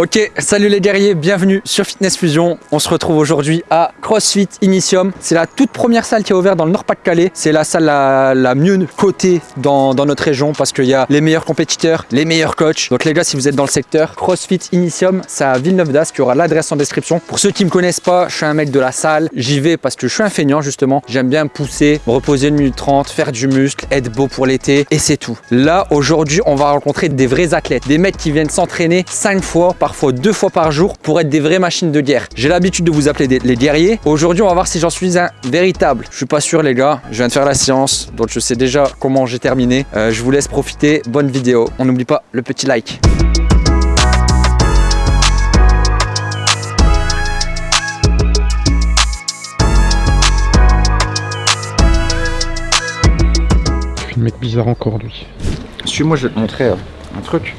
Ok, salut les guerriers, bienvenue sur Fitness Fusion. On se retrouve aujourd'hui à CrossFit Initium. C'est la toute première salle qui est ouverte dans le Nord-Pas-de-Calais. C'est la salle la, mieux cotée dans, notre région parce qu'il y a les meilleurs compétiteurs, les meilleurs coachs. Donc les gars, si vous êtes dans le secteur, CrossFit Initium, c'est à Villeneuve d'Ascq. Il y aura l'adresse en description. Pour ceux qui me connaissent pas, je suis un mec de la salle. J'y vais parce que je suis un feignant justement. J'aime bien pousser, me reposer une minute 30, faire du muscle, être beau pour l'été et c'est tout. Là, aujourd'hui, on va rencontrer des vrais athlètes, des mecs qui viennent s'entraîner 5 fois par fois deux fois par jour pour être des vraies machines de guerre. J'ai l'habitude de vous appeler les guerriers. Aujourd'hui, on va voir si j'en suis un véritable. Je suis pas sûr les gars, je viens de faire la séance, donc je sais déjà comment j'ai terminé. Euh, je vous laisse profiter, bonne vidéo. On n'oublie pas le petit like. Le mec bizarre encore lui. Suis-moi, je vais te montrer euh, un truc.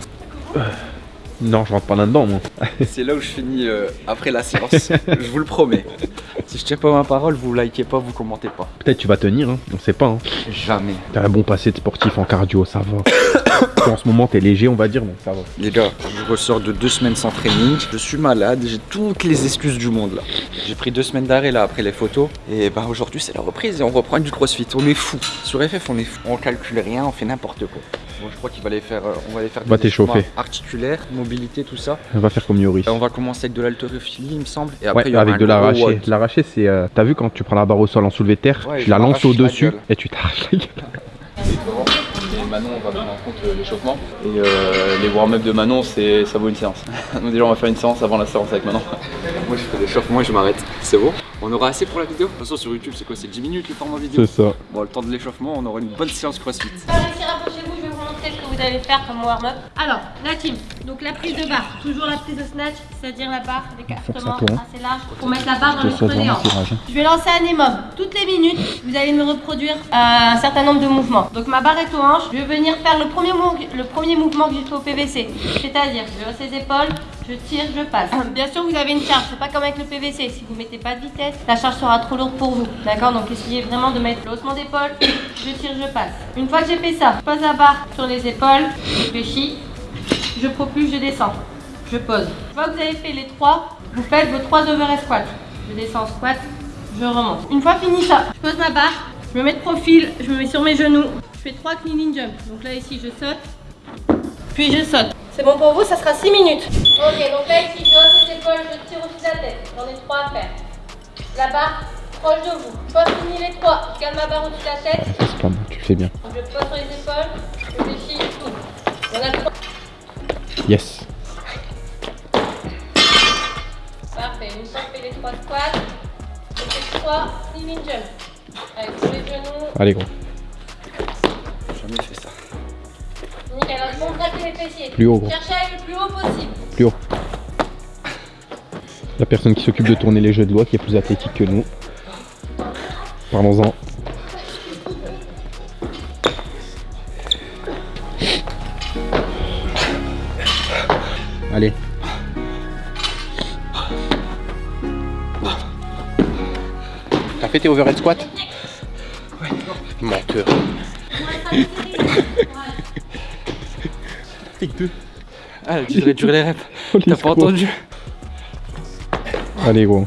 Non, je rentre pas là-dedans, moi. C'est là où je finis euh, après la séance. je vous le promets. Si je tiens pas ma parole, vous likez pas, vous commentez pas. Peut-être tu vas tenir, hein. on sait pas. Hein. Jamais. T'as un bon passé de sportif en cardio, ça va. en ce moment, t'es léger, on va dire, donc ça va. Les gars, je ressors de deux semaines sans training. Je suis malade, j'ai toutes les excuses du monde là. J'ai pris deux semaines d'arrêt là après les photos. Et bah aujourd'hui, c'est la reprise et on reprend du crossfit. On est fou. Sur FF, on est fou. On calcule rien, on fait n'importe quoi. Bon, je crois qu'il va les faire, euh, on va les faire des t'échauffer. articulaires, mobilité, tout ça. On va faire comme Yoris. On va commencer avec de l'haltérophilie, il me semble. Et après, il y aura avec de l'arraché. L'arraché, c'est. Euh, t'as vu quand tu prends la barre au sol en soulevé terre, tu la lances au-dessus et tu t'arraches la gueule. Manon, on va prendre en compte euh, l'échauffement. Et les warm-up de Manon, ça vaut une séance. Donc déjà, on va faire une séance avant la séance avec Manon. Moi, je fais l'échauffement et je m'arrête. C'est bon On aura assez pour la vidéo De toute façon, sur YouTube, c'est quoi? C'est 10 minutes le format vidéo? C'est ça. Bon, le temps de l'échauffement, on aura une bonne séance CrossFit ce que vous allez faire comme warm-up. Alors, la donc la prise de barre, toujours la prise de snatch, c'est-à-dire la barre, l'écartement assez large pour mettre la barre dans le creux. Je vais lancer un émob. Toutes les minutes, vous allez me reproduire euh, un certain nombre de mouvements. Donc ma barre est aux hanches, je vais venir faire le premier, le premier mouvement que j'ai fait au PVC. C'est-à-dire, je hausse les épaules, je tire, je passe. Bien sûr, vous avez une charge, c'est pas comme avec le PVC. Si vous mettez pas de vitesse, la charge sera trop lourde pour vous. D'accord? Donc essayez vraiment de mettre le haussement d'épaule, je tire, je passe. Une fois que j'ai fait ça, je pose la barre sur les épaules, je réfléchis, je propulse, je descends, je pose. Une fois que vous avez fait les trois, vous faites vos trois overhead squats. Je descends squat, je remonte. Une fois fini ça, je pose ma barre, je me mets de profil, je me mets sur mes genoux, je fais trois cleaning jump. Donc là ici je saute, puis je saute. C'est bon pour vous, ça sera 6 minutes. Ok, donc là ici je hausse les épaules, je tire au-dessus de la tête. J'en ai trois à faire. La barre proche de vous. Une fois fini les trois, je garde ma barre au-dessus de la tête. C'est pas bon, tu fais bien. Je pose sur les épaules, je réfléchis, tout. On a. Yes. Parfait, une fois fait les trois squats, je fais trois jump. Avec tous les genoux. Allez gros. Jamais fait ça. Nickel, alors je monte les fessiers. Plus haut gros. Cherchez à aller le plus haut possible. Plus haut. La personne qui s'occupe de tourner les jeux de loi qui est plus athlétique que nous. Parlons-en. Allez. T'as fait tes overhead squat Ouais. Menteur. Tic 2. Ah, tu devrais durer les reps. T'as pas entendu? Allez gros.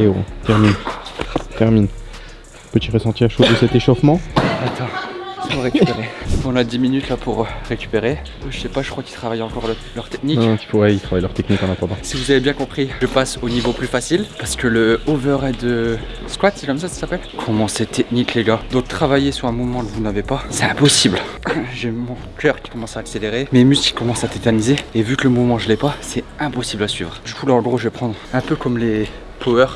Allez termine. Termine. Petit ressenti à chaud de cet échauffement. Attends, faut récupérer. On a 10 minutes là pour récupérer. Je sais pas, je crois qu'ils travaillent encore leur technique. Non, il faut, ils travaillent leur technique en attendant. Si vous avez bien compris, je passe au niveau plus facile parce que le overhead squat, c'est comme ça que ça s'appelle Comment c'est technique les gars Donc travailler sur un mouvement que vous n'avez pas, c'est impossible. J'ai mon cœur qui commence à accélérer, mes muscles qui commencent à tétaniser et vu que le mouvement je l'ai pas, c'est impossible à suivre. Du coup là en gros je vais prendre un peu comme les power,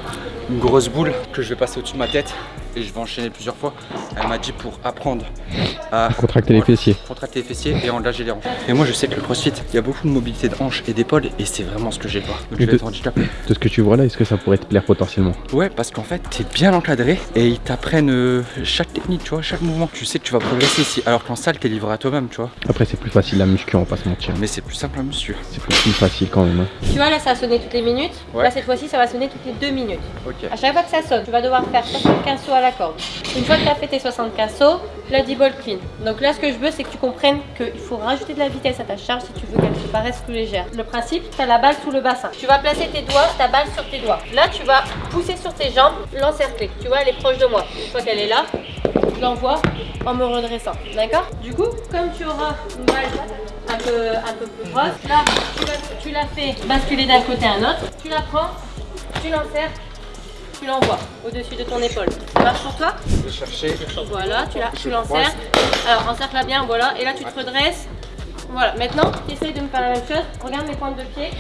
une grosse boule que je vais passer au-dessus de ma tête et je vais enchaîner plusieurs fois. Elle m'a dit pour apprendre à Contracter les fessiers. contracter les fessiers et engager les hanches. Et moi je sais que le crossfit, il y a beaucoup de mobilité de hanches et d'épaules et c'est vraiment ce que j'ai pas. Donc je vais de- être handicapé. De ce que tu vois là, est-ce que ça pourrait te plaire potentiellement? Ouais, parce qu'en fait, t'es bien encadré et ils t'apprennent euh, chaque technique, tu vois, chaque mouvement. Tu sais que tu vas progresser ici. Alors qu'en salle, t'es livré à toi-même, tu vois. Après, c'est plus facile la muscu, on va pas se mentir. Mais c'est plus simple à monsieur. C'est plus facile quand même. hein. Tu vois, là, ça a sonné toutes les minutes. Ouais. Là, cette fois-ci, ça va sonner toutes les deux minutes. Ok. À chaque fois que ça sonne, tu vas devoir faire 75 sauts à la. Une fois que tu as fait tes 75 sauts, bloody ball clean. Donc là, ce que je veux, c'est que tu comprennes qu'il faut rajouter de la vitesse à ta charge si tu veux qu'elle te paraisse plus légère. Le principe, tu as la balle sous le bassin. Tu vas placer tes doigts, ta balle sur tes doigts. Là, tu vas pousser sur tes jambes, l'encercler. Tu vois, elle est proche de moi. Une fois qu'elle est là, je l'envoie en me redressant. D'accord? Du coup, comme tu auras une balle un peu, peu plus grosse, là, tu la, la fais basculer d'un côté à un autre. Tu la prends, tu l'enserres, tu l'envoies au-dessus de ton épaule. Ça marche pour toi Je vais chercher. Voilà, tu tu l'enserres. Alors, encercle-la bien, voilà. Et là, tu te redresses. Voilà, maintenant, tu essayes de me faire la même chose. Regarde mes pointes de pied.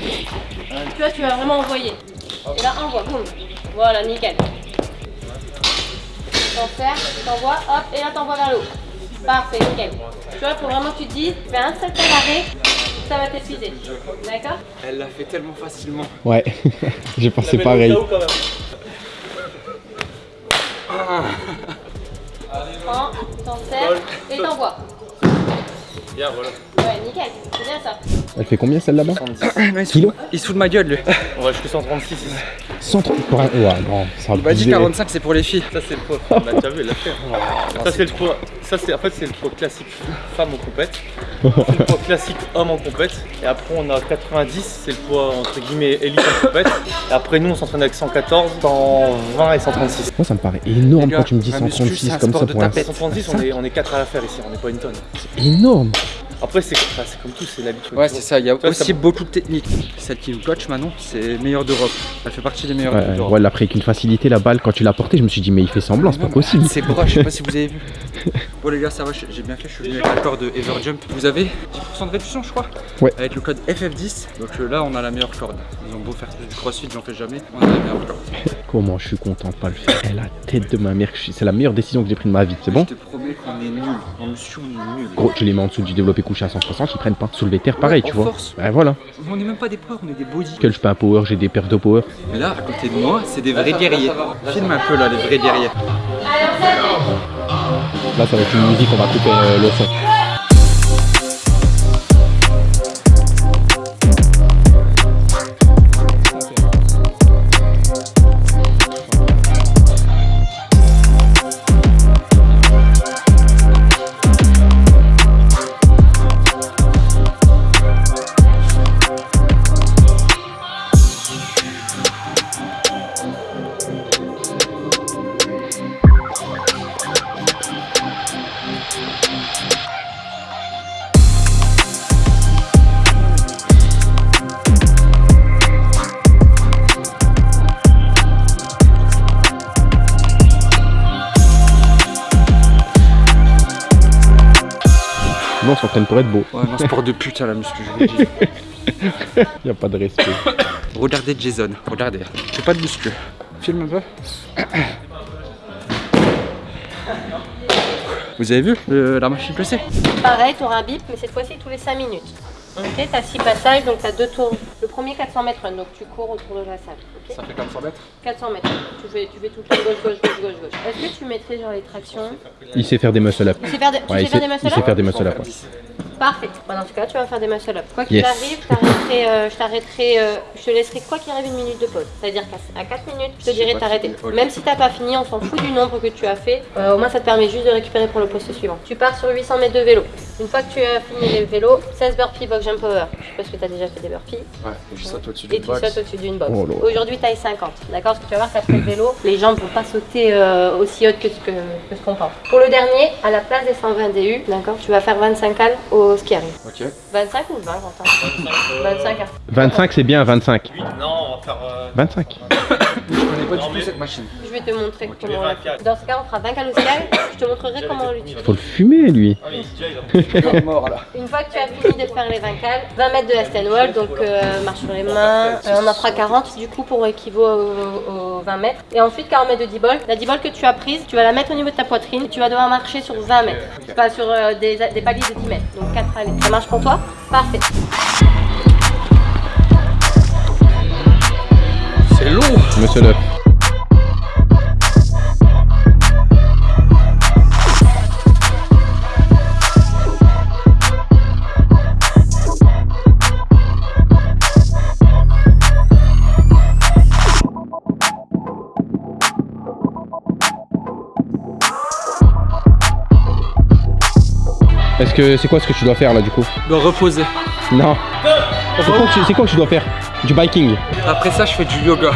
Tu vois, tu vas vraiment envoyer. Et là, envoie, boum. Voilà, nickel. T'enserres, t'envoies, hop, et là, t'envoies vers le haut. Parfait, nickel. Tu vois, il faut vraiment que tu te dises, fais un seul d'arrêt, ça va t'épuiser. D'accord? Elle l'a fait tellement facilement. Ouais, j'ai pensé pareil. Prends, t'enserres et t'envoies. Bien, voilà. Ouais, nickel, c'est bien ça. Elle fait combien celle là-bas il, se Kilo fout, il se fout de ma gueule, lui. On va jusqu'à 136. 130 pour un... Ouais, non, ça Il m'a dit 45, c'est pour les filles. Ça, c'est le poids. On l'a déjà vu, il l'a fait. Ça, c'est le poids. Ça, c'est en fait, c'est le poids classique femme en compète. Le poids classique homme en compète. Et après, on a 90, c'est le poids entre guillemets élite en compète. Et après, nous, on s'entraîne avec 114, 120 et 136. Moi, ça me paraît énorme gars, quand tu me dis la muscu, 136 c'est un comme ça de pour un... tapette. 136, on est, on est 4 à la faire ici, on n'est pas une tonne. C'est énorme Après, c'est comme tout, c'est l'habitude. Ouais, c'est ça. Il y a aussi beaucoup de techniques. Celle qui nous coach Manon, c'est meilleure d'Europe. Elle fait partie des meilleures Ouais, d'Europe. ouais, elle l'a pris avec une facilité la balle quand tu l'as portée, je me suis dit mais il fait semblant, c'est pas possible. C'est bras, je sais pas si vous avez vu. Bon les gars, ça va, j'ai bien fait, je suis venu avec l'accord de Everjump. Vous avez 10% de réduction je crois Ouais. Avec le code FF10, donc euh, là on a la meilleure corde. Ils ont beau faire du crossfit, j'en fais jamais, on a la meilleure corde. Comment je suis content de pas le faire. Elle a la tête de ma mère, je suis- c'est la meilleure décision que j'ai prise de ma vie, c'est bon Je te promets qu'on est nul. En muscu on est nul. Gros, je les mets en dessous du développé couché à 160, ils prennent pas. Soulever terre, pareil, Ouais, tu vois. force. Voilà. On est même pas des poids, on est des body. Que je fais un power, j'ai des perfs de power. Mais là, à côté de moi, c'est des vrais guerriers. Filme un peu là, les vrais guerriers. Là, ça va être une musique, on va couper euh, le son. Non, on s'entraîne pour être beau. Ouais, non, sport de putain la muscu, je vous le dis. Y a pas de respect. Regardez Jason, regardez. Fais pas de muscu. Filme un peu. Vous avez vu euh, la machine PC Pareil, tu auras un bip, mais cette fois-ci tous les 5 minutes. Ok, tu as 6 passages, donc tu as deux tours. Le premier 400 mètres, donc tu cours autour de la salle. ok Ça fait 400 mètres 400 mètres. Tu fais, tu fais tout le temps gauche, gauche, gauche, gauche, gauche. Est-ce que tu mettrais genre les tractions? Il sait faire des muscle up. Tu sais faire, de- tu Ouais, sais il faire sait, des il sait faire des muscle up. ouais. Parfait. Bon, dans ce cas, tu vas faire des muscle up. Quoi qu'il Yes. arrive, je t'arrêterai, euh, je t'arrêterai, euh, je te laisserai quoi qu'il arrive une minute de pause. C'est-à-dire qu'à 4 minutes, je te dirai t'arrêter. Même si t'as pas fini, on s'en fout du nombre que tu as fait. Euh, au moins, ça te permet juste de récupérer pour le poste suivant. Tu pars sur 800 mètres de vélo. Une fois que tu as fini les vélos, 16 burpees box jump power. Je sais pas si tu as déjà fait des burpees. Ouais, et je saute au-dessus Et du tu box. sautes au-dessus d'une box. Oh. Aujourd'hui, taille 50. D'accord? Parce que tu vas voir qu'après le vélo, les jambes vont pas sauter euh, aussi haute que ce que- que ce qu'on pense. Pour le dernier, à la place des 120 DU, d'accord, tu vas faire 25 cal au, au ski arrive. Ok. 25 ou 20 Quentin 25. 25 c'est bien, 25. Non, on va faire. euh, 25. Je connais pas du tout cette machine. Je vais te montrer tu mets comment on 20 la Dans ce cas, on fera 20 cales au ski arrive. Je te montrerai comment on l'utilise. Faut le fumer lui. Ah oui, déjà, il a- mort là. Une fois que tu as fini de faire les 20 cales, 20 mètres de la stand wall, donc euh, marche sur les mains, Euh, on en fera 40 du coup pour équivaut aux, aux 20 mètres. Et ensuite 40 mètres de 10 ball. La 10 ball que tu as prise, tu vas la mettre au niveau de ta poitrine, tu vas devoir marcher sur 20 mètres, pas sur euh, des, des paliers de 10 mètres, donc 4 allées. Ça marche pour toi? Parfait. C'est. Monsieur le. Est-ce que c'est quoi ce que tu dois faire là du coup? De reposer. Non. Quoi, c'est quoi que tu dois faire? Du biking. Après ça, je fais du yoga.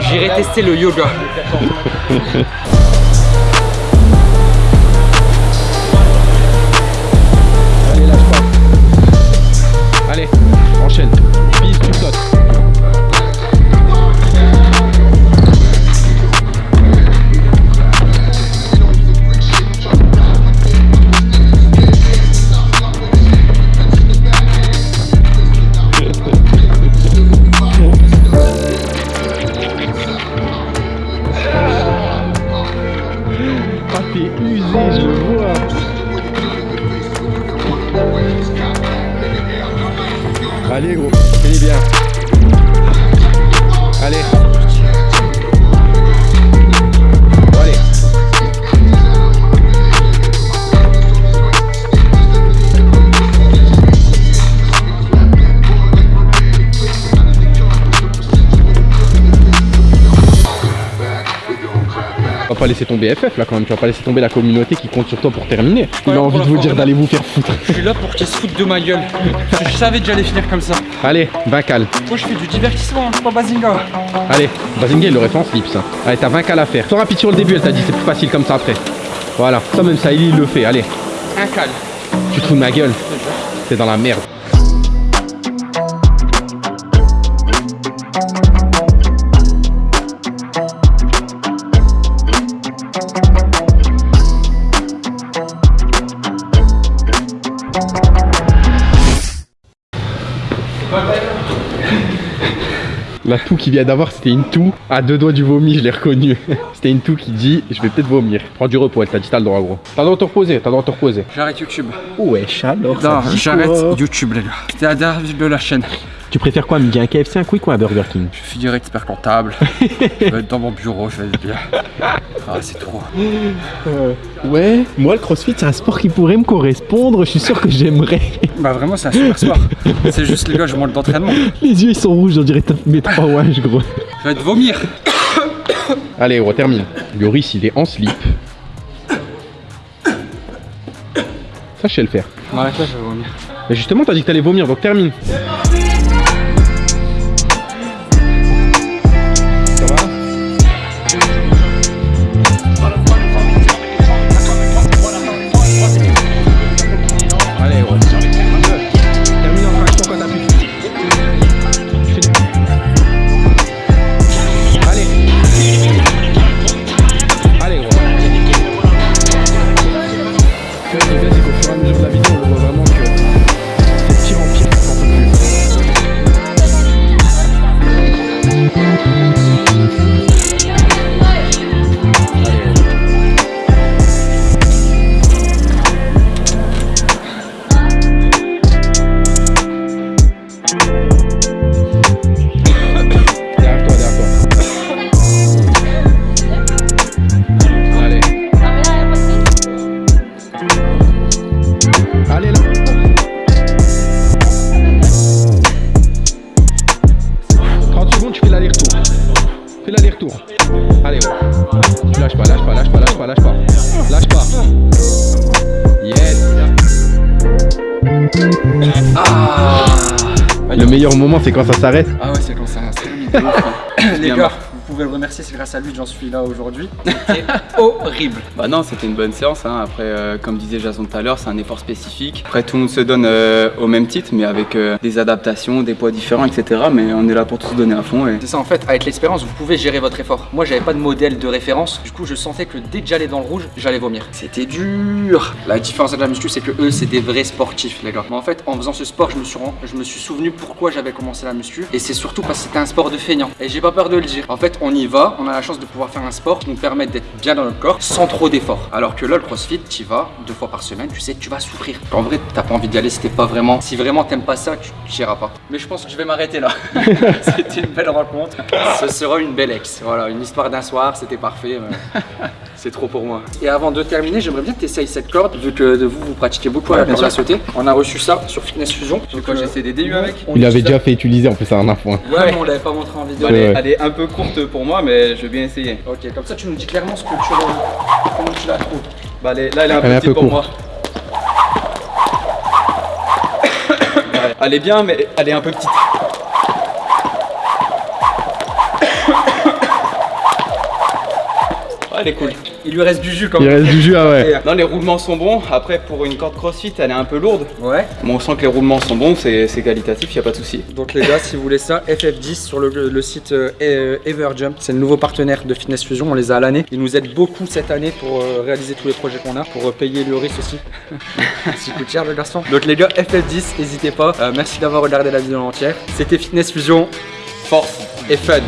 J'irai tester le yoga. pas laisser tomber FF là quand même, tu vas pas laisser tomber la communauté qui compte sur toi pour terminer. Il a envie de vous dire d'aller vous faire foutre. Je suis là pour qu'ils se foutent de ma gueule. Je savais que j'allais finir comme ça. Allez, 20 cales. Moi, je fais du divertissement, je suis pas Bazinga. Allez, Bazinga il l'aurait fait en slip ça. Allez, t'as 20 cales à faire. Sois rapide sur le début, elle t'a dit, c'est plus facile comme ça après. Voilà, ça même ça, il le fait. Allez, Un cal. tu te fous de ma gueule. T'es dans la merde. La toux qu'il vient d'avoir, c'était une toux à deux doigts du vomi, je l'ai reconnu. c'était une toux qui dit Je vais peut-être vomir. Prends du repos, elle t'a dit T'as le droit, gros. T'as le droit de te reposer, t'as le droit de te reposer. J'arrête YouTube. Wesh, alors Non, j'arrête YouTube, les gars. C'était la dernière vidéo de la chaîne. Tu préfères quoi, midi Un KFC, un Quick ou un Burger King Je finirai expert comptable. je vais être dans mon bureau, je vais être bien. Ah, c'est trop. Ouais, moi le crossfit c'est un sport qui pourrait me correspondre, je suis sûr que j'aimerais. Bah, vraiment, c'est un super sport. C'est juste, les gars, je manque d'entraînement. Les yeux ils sont rouges, on dirait mes trois wash gros. Je vais te vomir. Allez, on termine. Yoris il est en slip. Ça je sais le faire. Ouais, là, je vais vomir. Mais justement t'as dit que t'allais vomir, donc termine. Le meilleur moment, c'est quand ça s'arrête. Ah ouais, c'est comme ça. terminé. Les gars, pouvez le remercier, c'est grâce à lui que j'en suis là aujourd'hui. C'était horrible. Bah non, c'était une bonne séance. hein. Après, euh, comme disait Jason tout à l'heure, c'est un effort spécifique. Après, tout le monde se donne euh, au même titre, mais avec euh, des adaptations, des poids différents, etc. Mais on est là pour tout se donner à fond. Et... C'est ça en fait, avec l'expérience, vous pouvez gérer votre effort. Moi, j'avais pas de modèle de référence, du coup, je sentais que dès que j'allais dans le rouge, j'allais vomir. C'était dur. La différence avec la muscu, c'est que eux, c'est des vrais sportifs, les gars. Mais en fait, en faisant ce sport, je me suis, rend- je me suis souvenu pourquoi j'avais commencé la muscu. Et c'est surtout parce que c'était un sport de feignant. Et j'ai pas peur de le dire. En fait, on y va, on a la chance de pouvoir faire un sport qui nous permet d'être bien dans notre corps sans trop d'efforts. Alors que là, le crossfit, tu y vas deux fois par semaine, tu sais tu vas souffrir. En vrai, t'as pas envie d'y aller si t'es pas vraiment. Si vraiment t'aimes pas ça, tu tu iras pas. Mais je pense que je vais m'arrêter là. c'était une belle rencontre. Ce sera une belle ex. Voilà, une histoire d'un soir, c'était parfait. mais C'est trop pour moi. Et avant de terminer, j'aimerais bien que tu essayes cette corde, vu que de vous, vous pratiquez beaucoup à la corde à sauter. On a reçu ça sur Fitness Fusion. Donc, euh, j'ai fait des DU avec on Il avait utilise déjà fait utiliser en plus à un point. ça. Ouais, mais on l'avait pas montré en vidéo. Elle est, Ouais. elle est un peu courte pour moi, mais je vais bien essayer. Ok, comme ça, tu nous dis clairement ce que tu comment tu la trouves. Bah, elle est- là, elle est un Elle peu est un petite peu pour moi. Ouais, elle est bien, mais elle est un peu petite. Ouais, elle est cool. Il lui reste du jus quand Il même. reste du jus, ah ouais. Non, les roulements sont bons. Après, pour une corde crossfit, elle est un peu lourde. Ouais. Mais on sent que les roulements sont bons, c'est qualitatif, y a pas de souci. Donc les gars, si vous voulez ça, FF10 sur le, le site euh, euh, Everjump, c'est le nouveau partenaire de Fitness Fusion, on les a à l'année. Ils nous aident beaucoup cette année pour euh, réaliser tous les projets qu'on a, pour euh, payer le risque aussi. Ça coûte cher le garçon. Donc les gars, FF10, n'hésitez pas. Euh, merci d'avoir regardé la vidéo entière. C'était Fitness Fusion, force et fun.